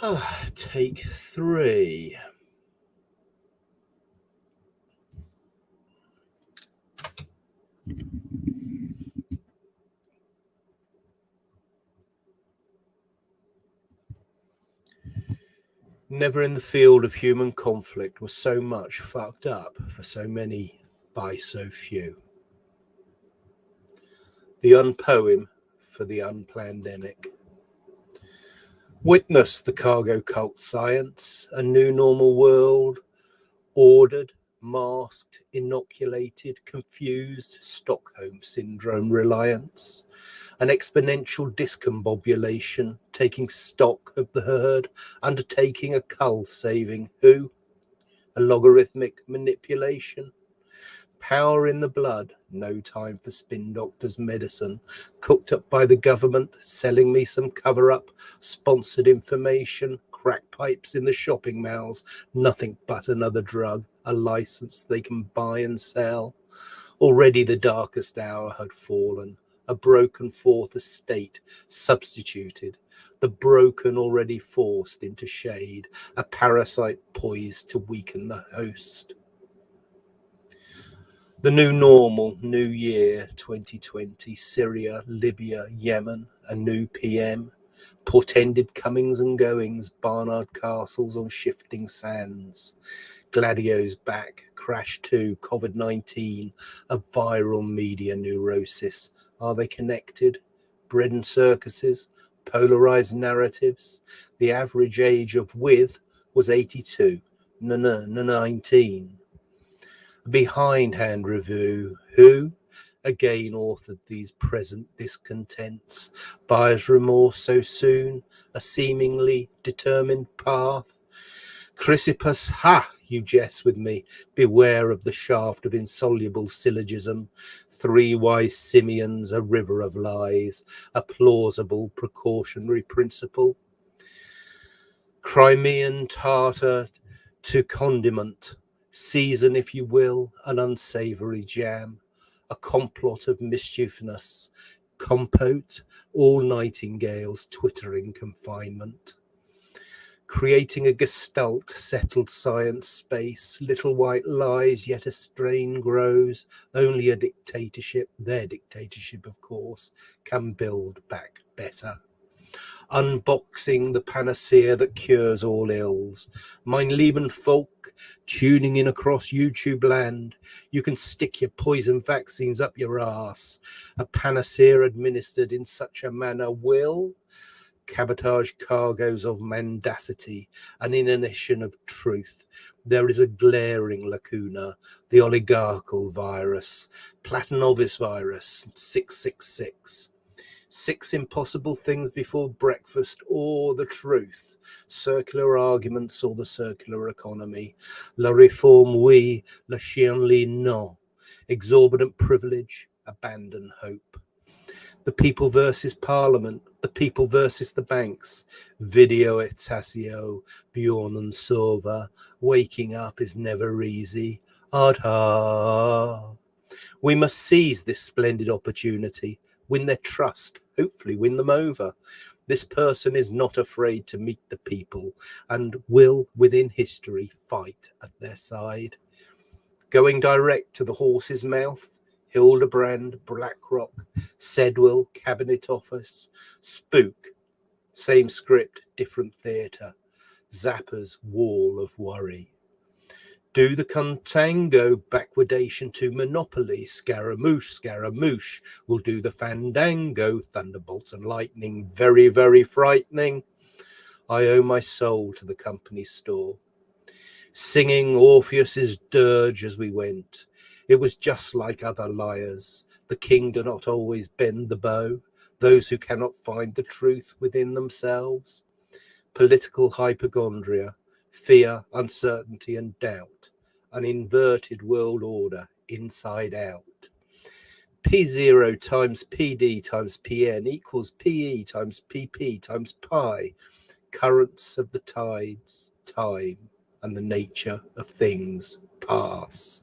Take three. Never in the field of human conflict was so much fucked up for so many by so few. The unpoem for the unplandemic. Witness the cargo cult science, a new normal world, ordered, masked, inoculated, confused, Stockholm syndrome reliance, an exponential discombobulation, taking stock of the herd, undertaking a cull saving who? A logarithmic manipulation. Power in the blood, no time for spin doctors' medicine, cooked up by the government, selling me some cover up, sponsored information, crack pipes in the shopping malls, nothing but another drug, a license they can buy and sell. Already the darkest hour had fallen. A broken fourth estate substituted, the broken already forced into shade, a parasite poised to weaken the host. The new normal, new year 2020, Syria, Libya, Yemen, a new PM, portended comings and goings, Barnard castles on shifting sands, Gladio's back, Crash 2, COVID 19, a viral media neurosis, are they connected? Bread and circuses, polarized narratives. The average age of with was 82, no, no, no, 19. Behindhand review. Who? Again authored these present discontents. Buyer's remorse so soon, a seemingly determined path. Chrysippus, ha! You jest with me. Beware of the shaft of insoluble syllogism three wise simians, a river of lies, a plausible precautionary principle. Crimean tartar to condiment, season, if you will, an unsavory jam, a complot of mischievousness, compote, all nightingales twittering confinement. Creating a gestalt settled science space little white lies yet a strain grows. Only a dictatorship their dictatorship of course can build back better unboxing the panacea that cures all ills mein lieben folk tuning in across youtube land you can stick your poison vaccines up your ass a panacea administered in such a manner will cabotage cargoes of mendacity, an inanition of truth. There is a glaring lacuna, the oligarchical virus, Platonovis virus, 666. Six impossible things before breakfast or the truth, circular arguments or the circular economy, la réforme oui, la chienlit non, exorbitant privilege, abandon hope. The people versus parliament, the people versus the banks, video et taceo, Bjorn and Sova, waking up is never easy. Adha. We must seize this splendid opportunity, win their trust, hopefully win them over. This person is not afraid to meet the people and will, within history, fight at their side. Going direct to the horse's mouth, Hildebrand, Blackrock, Sedwill, Cabinet Office, Spook, same script, different theatre, Zappa's Wall of Worry. Do the contango backwardation to Monopoly, Scaramouche, Scaramouche will do the fandango, Thunderbolts and Lightning, very, very frightening. I owe my soul to the company store. Singing Orpheus's dirge as we went, it was just like other liars. The king do not always bend the bow, those who cannot find the truth within themselves. Political hypochondria, fear, uncertainty, and doubt, an inverted world order inside out. P0 times PD times PN equals PE times PP times pi, currents of the tides, time, and the nature of things pass.